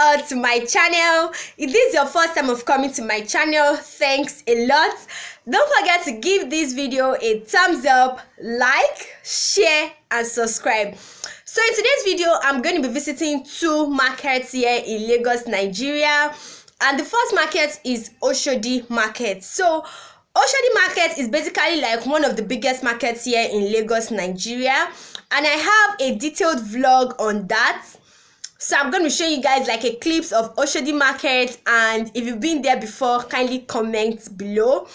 uh, to my channel. If this is your first time of coming to my channel thanks a lot. Don't forget to give this video a thumbs up like share and subscribe. So in today's video i'm going to be visiting two markets here in lagos nigeria. And the first market is oshodi market. So Oshodi market is basically like one of the biggest markets here in Lagos, Nigeria. And I have a detailed vlog on that. So I'm going to show you guys like a clips of Oshodi market and if you've been there before, kindly comment below.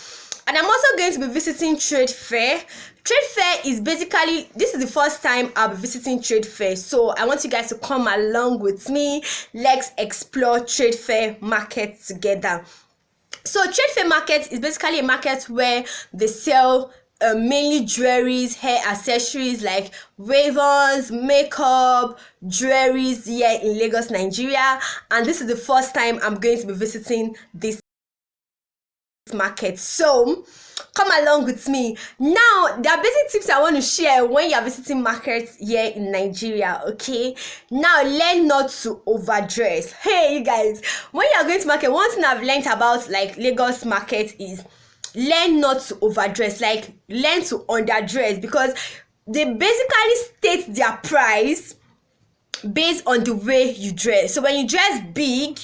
And I'm also going to be visiting trade fair. Trade fair is basically, this is the first time I'll be visiting trade fair. So I want you guys to come along with me. Let's explore trade fair market together so trade fair market is basically a market where they sell uh, mainly jewelries hair accessories like ravens makeup jewelries here in lagos nigeria. And this is the first time i'm going to be visiting this market. So come along with me. Now there are basic tips i want to share when you are visiting markets here in nigeria okay? Now learn not to overdress. Hey you guys when you are going to market one thing i've learned about like lagos market is learn not to overdress like learn to underdress because they basically state their price based on the way you dress. So when you dress big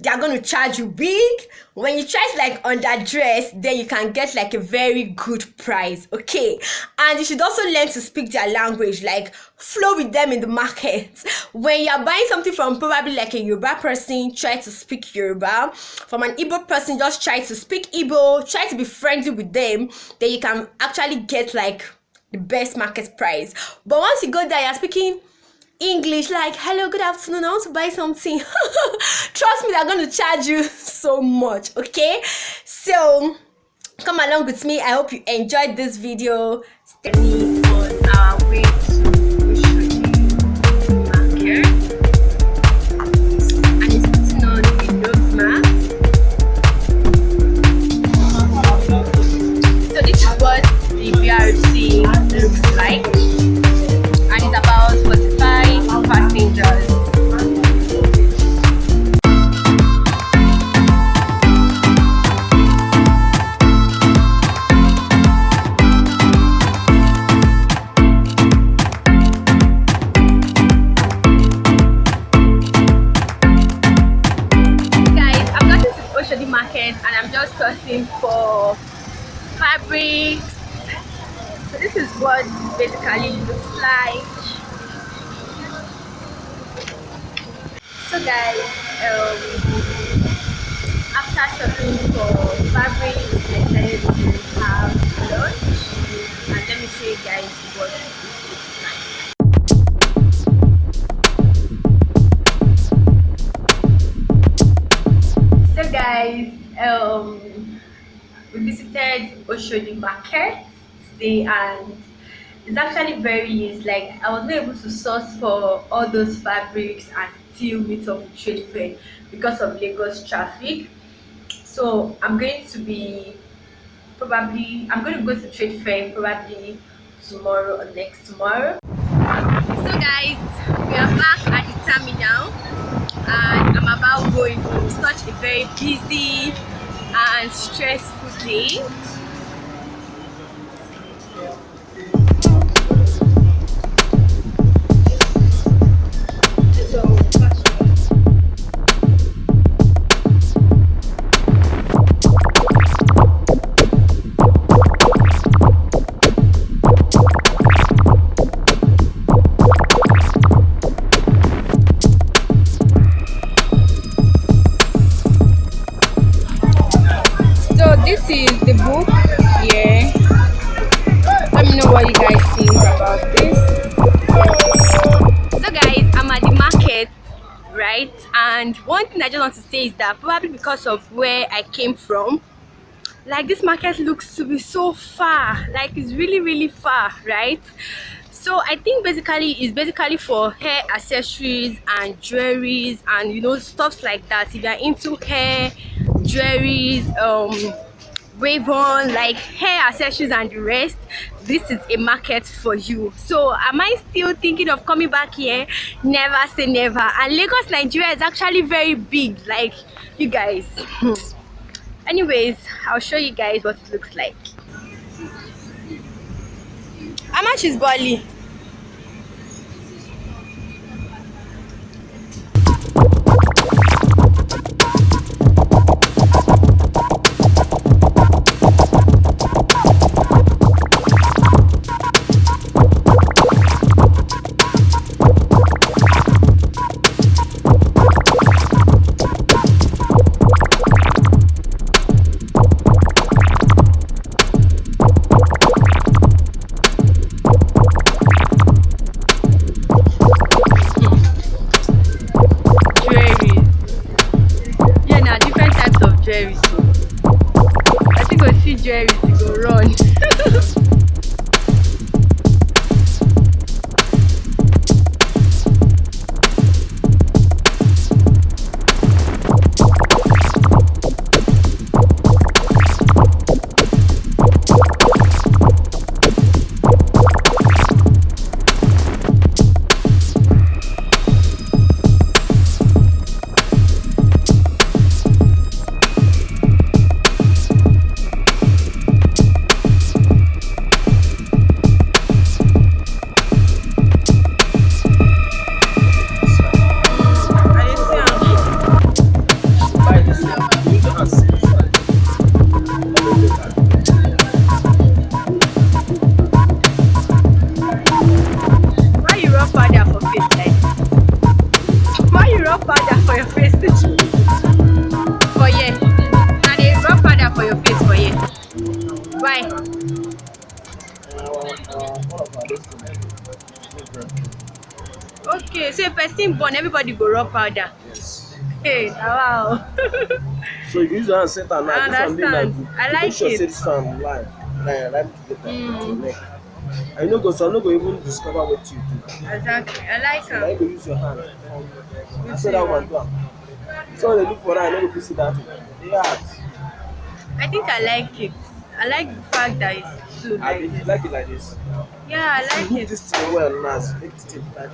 they are going to charge you big. When you to like underdress then you can get like a very good price okay? And you should also learn to speak their language like flow with them in the market. When you're buying something from probably like a yoruba person try to speak yoruba. From an igbo person just try to speak igbo try to be friendly with them then you can actually get like the best market price. But once you go there you're speaking English like hello good afternoon I want to buy something. Trust me they're going to charge you so much okay? So come along with me. I hope you enjoyed this video. Stay sourcing for fabrics. So this is what basically looks like. So guys um, after shopping for fabrics i decided to have lunch. And let me show you guys what Oshodi Market today and it's actually very easy. Like I was not able to source for all those fabrics and still meet up with trade fair because of Lagos traffic. So I'm going to be probably I'm going to go to trade fair probably tomorrow or next tomorrow. So guys, we are back at the terminal and I'm about going home. Such a very busy and stressful day and one thing i just want to say is that probably because of where i came from like this market looks to be so far. Like it's really really far right? So i think basically it's basically for hair accessories and jewelries and you know stuff like that. If you're into hair jewelries um wave on like hair accessories and the rest. This is a market for you. So am i still thinking of coming back here? Never say never. And lagos nigeria is actually very big like you guys. Anyways i'll show you guys what it looks like. How much is Bali? Okay so if person born everybody go rub powder. Yes. Hey wow. So you use your hand set am now I this one dey like understand. I you like make sure it. say this one line line line together Mm. for your neck. And you no go some no go even discover wetin you do. Exactly. I like so na you am go use your hand. Na so that one do am. So when they do for am you no go fit see that. Thing e dey hard i think i like it i like the fact that it's two like you this. like it like this. Yeah i like it. this thing well now make the thing tight.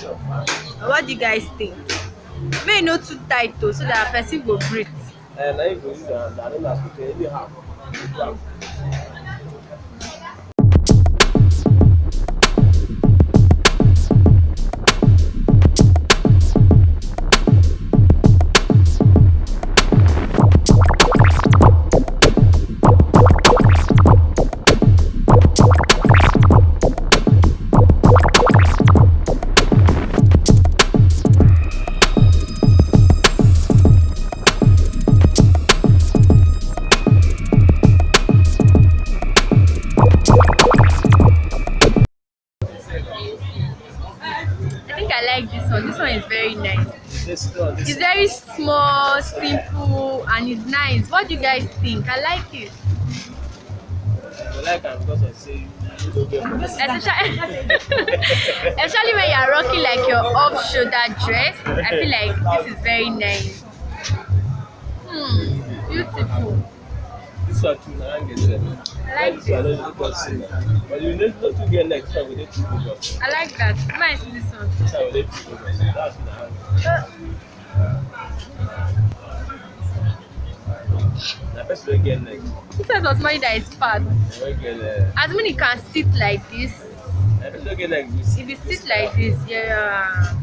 Sure. What do you guys think? May e no too tight though so that person go breathe. And na you go use your hand and then as you is very nice. It's very small simple and it's nice. What do you guys think? I like it. I like am because of say especially especially when you're rocking like your off shoulder dress i feel like this is very nice. Hmm beautiful This one too na hand get sef. I like This one no dey because say. But you no no too get neck, this one go dey too focus. i like that. Nice this one This one go dey too focus. That's na hand. Na person wey get neck, this one was somebody that is fat? Na wey get as many can sit like this. Na person wey get neck go if you sit like this yeah.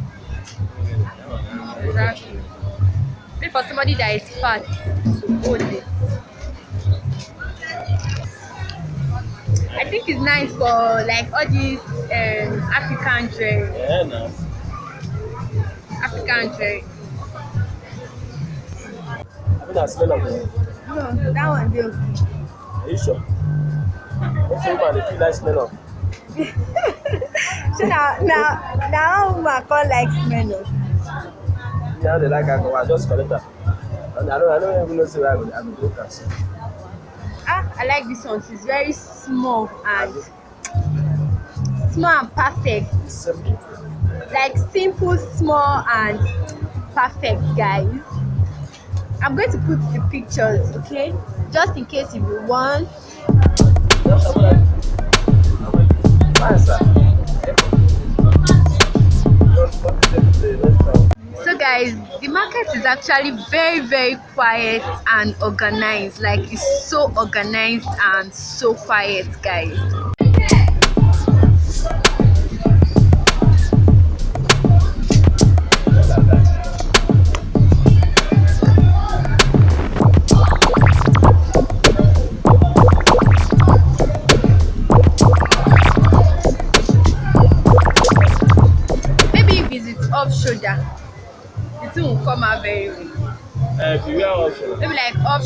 Exactly. For somebody that is fat to hold it i think it's nice for like all these um african dress Yeah, na. african dress Abi na smell of it. no that one dey okay Are you sure? Most woman dey feel that smell of. so na na na how woman come like smell of Me how dey like alcohol, I just collect am. And I don't I don't even know say where I go I go drink am sef. ah i like this one it's very small and small and perfect. Like simple small and perfect guys. I'm going to put the pictures okay? Just in case if you want. sir. so guys the market is actually very very quiet and organized. Like it's so organized and so quiet guys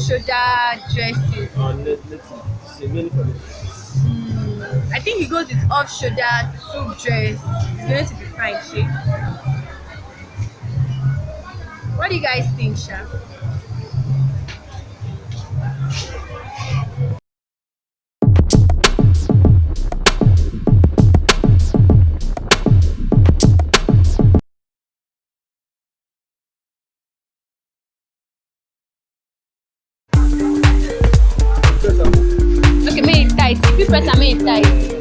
shoulder dresses on net, native, it's mainly for native. Mm, I think he goes with off shoulder suit dress. It's going to be fine, Shay. What do you guys think, Sha? It tight. If you